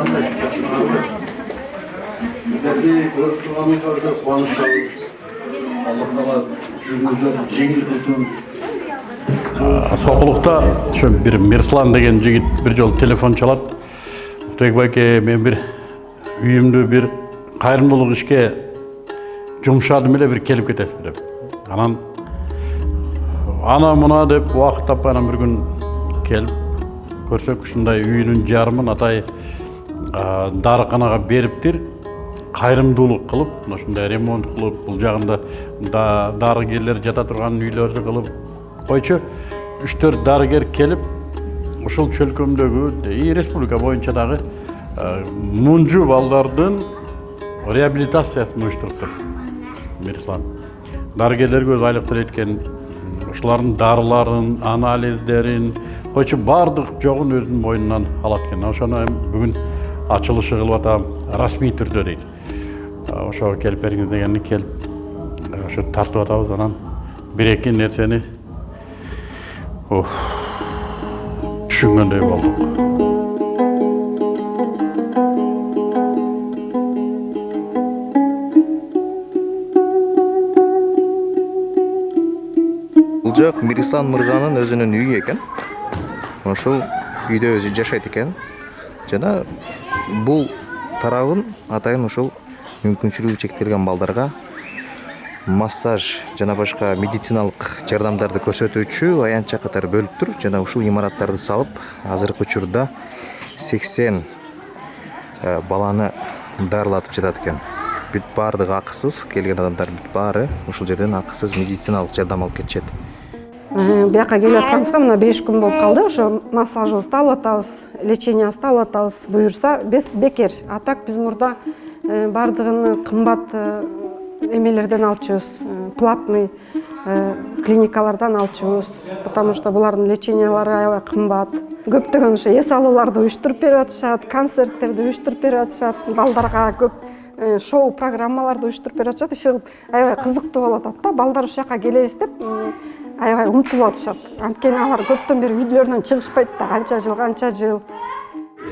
қандай? Сіздерді көріп тұрғанымызға өте қуаныштамыз. Жеңіл бир мирслан деген жигит бир жолу телефон чалат уктубек байке мен бир үйүмдү бир кайрымдуулук ишке жумшадым эле бир келип кетесизби деп анан ана мына деп убакыт таппай анан күн келип көрсөк ушундай үйүнүн жарымын атай дарыканага бериптир кайрымдуулук кылып мына ушундай ремонт кылып бул жагында дарыгерлер жата турган үйлөрдү кылып койчу үч төрт дарыгер келип ушул чөлкөмдөгү и республика боюнча дагы мунжу балдардын реабилитациясын уюштуруптур мирислан дарыгерлерге өзү айлык төлөйт ушулардын дарыларын анализдерин койчу баардык жогун өзүнүн мойнунан алат экен. Ошону эми бүгүн ачылышы кылып атам расмий түрдө дейт. Ошого келип бериңиз дегенди келип ошо тартып атабыз анан. Бир эки нерсени түшүнгөндөй болдук. Жак мирисан мырзанын өзүнүн үйү экен ошол үйдө өзү жашайт экен жана бул тарабын атайын ушул мүмкүнчүлүгү чектелген балдарга массаж жана башка медициналык жардамдарды көрсөтүүчү аянтча катары бөлүптүр жана ушул имараттарды салып азыркы учурда сексен баланы дарылатып жатат экен бүт баардыгы акысыз келген адамдар бүт баары ушул жерден акысыз медициналык жардам алып кетишет бияка келип атканыбызга мына беш күн болуп калды ошо массажыбызды алып атабыз лечениябызды алып атабыз буюрса бекер а так биз мурда баардыгын кымбат эмелерден алчубуз платный клиникалардан алчубуз потому что булардын лечениялары аябай кымбат. Көптөгөн ошо эс алууларды уюштуруп берип атышат концерттерди уюштуруп берип атышат балдарга көп шоу программаларды уюштуруп берип атышат иши аябай кызыктуу болуп атат да балдар ушул жака келебиз деп аябай умтулуп атышат анткени алар көптөн бери үйлөрүнөн чыгышпайт да канча жыл канча жыл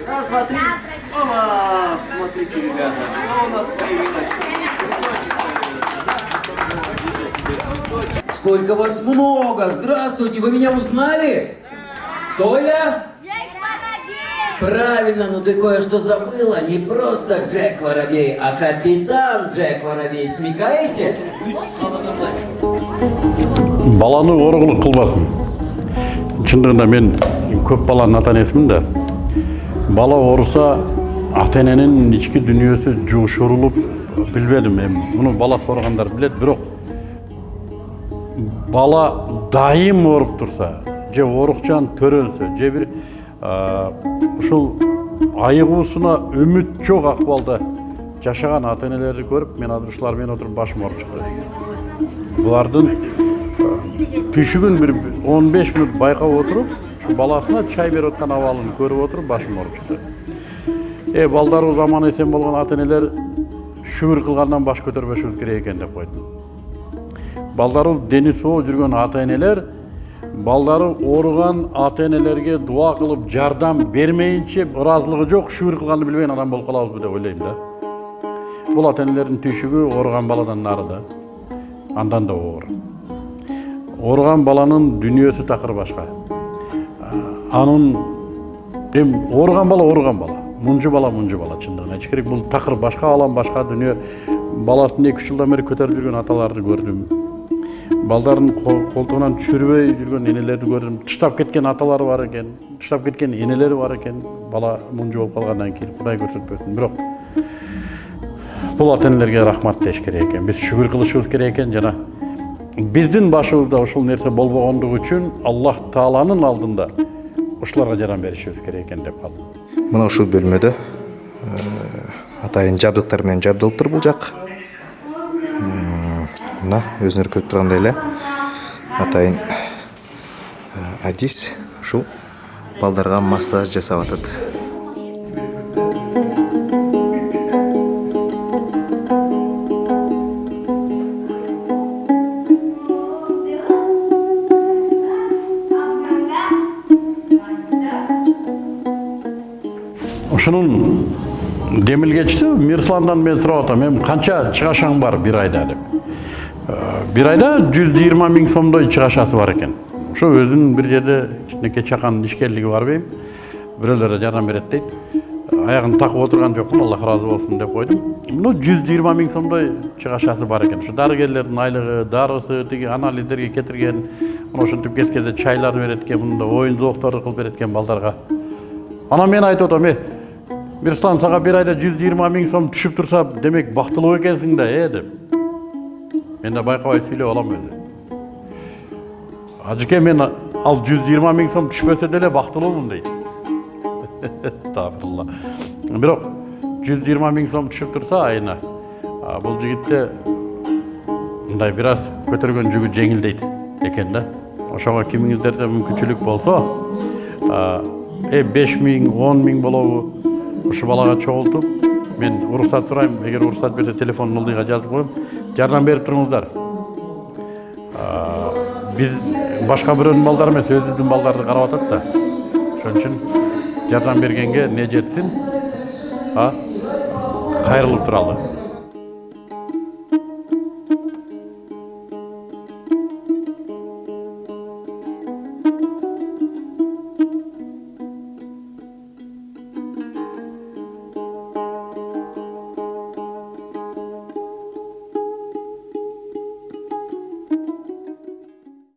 Раз, два, три. Опа! Смотрите, ребята, что у нас появилось. Сколько вас много! Здравствуйте, вы меня узнали? Кто я? Правильно, но ты кое-что забыла. Не просто Джек Воробей, а капитан Джек Воробей. Смекаете? Баланы оорукулук кылбасын чындыгында мен көп баланын ата энесимин да бала ооруса ата эненин ички дүнүйөсү жушурулуп билбедим. Эми муну баласы ооругандар билет бирок бала дайым ооруп турса же оорукчан төрөлсө же бир ушул айыгуусуна үмүт жок акыбалда жашаган ата энелерди көрүп мен азыр ушулар отуруп башым ооруп чыкты булардын түйшүгүн бир он беш мүнөт байкап отуруп баласына чай берип аткан абалын көрүп отуруп башым ооруп чыкты э балдарыбыз аман эсен болгон ата энелер шүгүр кылгандан баш көтөрбөшүбүз керек экен деп койдум балдарыбыз дени соо жүргөн ата энелер балдары ооруган ата энелерге дуа кылып жардам бермейинче ыраазылыгы жок шүгүр кылганды билбеген адам болуп калабызбы деп ойлойм да бул ата энелердин түйшүгү ооруган баладан нары да андан да оор ооруган баланын дүнүйөсү такыр башка анын эми ооруган бала ооруган бала. Мунжу бала мунжу бала чындыгын айтыш керек. Бул такыр башка алам башка дүнүйө баласын эки үч жылдан бери көтөрүп жүргөн аталарды көрдүм балдарын колтугунан түшүрбөй жүргөн энелерди көрдүм таштап кеткен аталары бар экен таштап кеткен энелери бар экен бала мунжу болуп калгандан кийин кудай көрсөтпөсүн бирок бул ата энелерге рахмат деш керек экен биз шүгүр кылышыбыз керек экен жана биздин башыбызда ушул нерсе болбогондугу үчүн аллах тааланын алдында ушуларга жардам беришибиз керек экен деп калдым мына ушул бөлмөдө атайын жабдыктар менен жабдылыптыр бул жак мына өзүңөр көрүп тургандай эле атайын адис ушул балдарга массаж жасап атат ушунун демилгечиси мирсландан мен сурап атам эми канча чыгашаң бар бир айда? деп. Э, бир айда жүз жыйырма миң сомдой чыгашасы бар экен. Ошо өзүнүн бир жерде кичинекей чакан ишкерлиги бар дейм бирөөлөр да жардам берет дейт. Аягын такып отурган жокмун аллах ыраазы болсун деп койдум. Ну жүз жыйырма миң сомдой чыгашасы бар экен. Ушу дарыгерлердин айлыгы дарысы тиги анализдерге кетирген мына ушинтип кез кезде чайлар берет экен мында оюн зоокторду кылып берет экен балдарга. Анан мен айтып атам э мирслан сага бир айда жүз жыйырма миң сом түшүп турса демек бактылуу экенсиң да э деп мен да байкабай сүйлөп алам өзү ажеке мен ал жүз жыйырма миң сом түшпөсө деле бактылуумун дейт Estağfurullah. бирок жүз жыйырма миң сом түшүп турса айына а, бул жигитте мындай бир аз көтөргөн жүгү жеңилдейт экен да ошого кимиңиздерде мүмкүнчүлүк болсо э беш миң он миң болобу ушу балага чогултуп мен уруксат сурайм эгер уруксат берсе телефон ылдыйга жазып коем жардам берип туруңуздар биз башка бирөөнүн балдары эмес өзүбүздүн балдарды карап атат да ошон үчүн жардам бергенге не жетсин а туралы